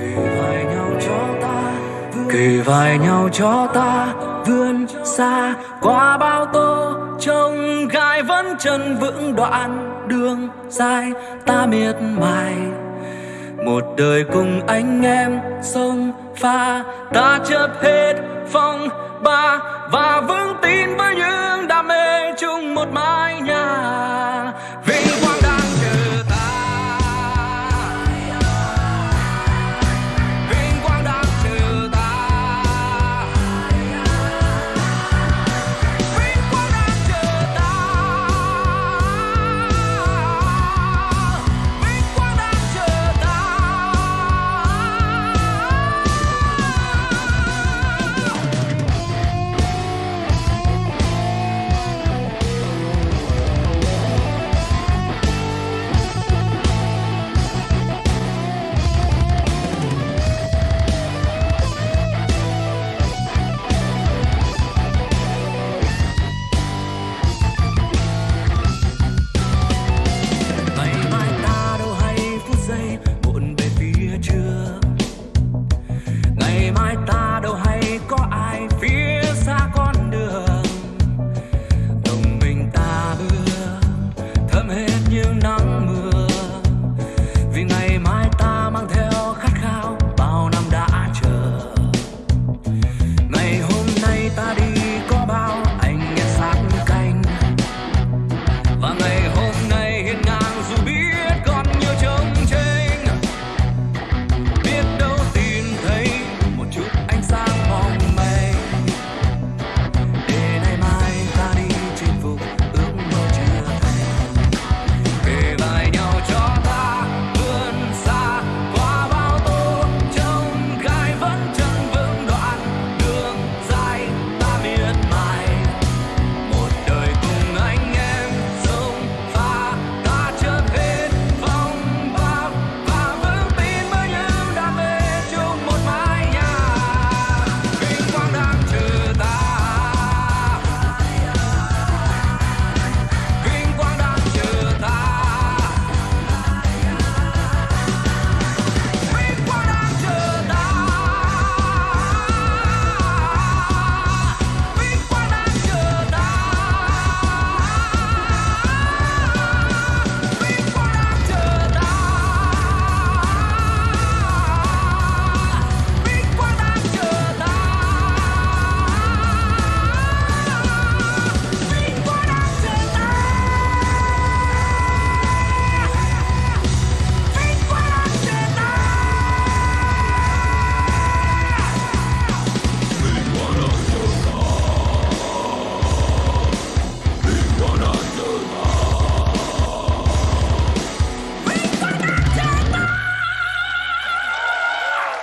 kề vai nhau cho ta kì vài nhau cho ta vươn xa qua bao tô. Trông gai vẫn chân vững đoạn đường dài, ta miệt mài. Một đời cùng anh em sông pha, ta chớp hết phong ba vào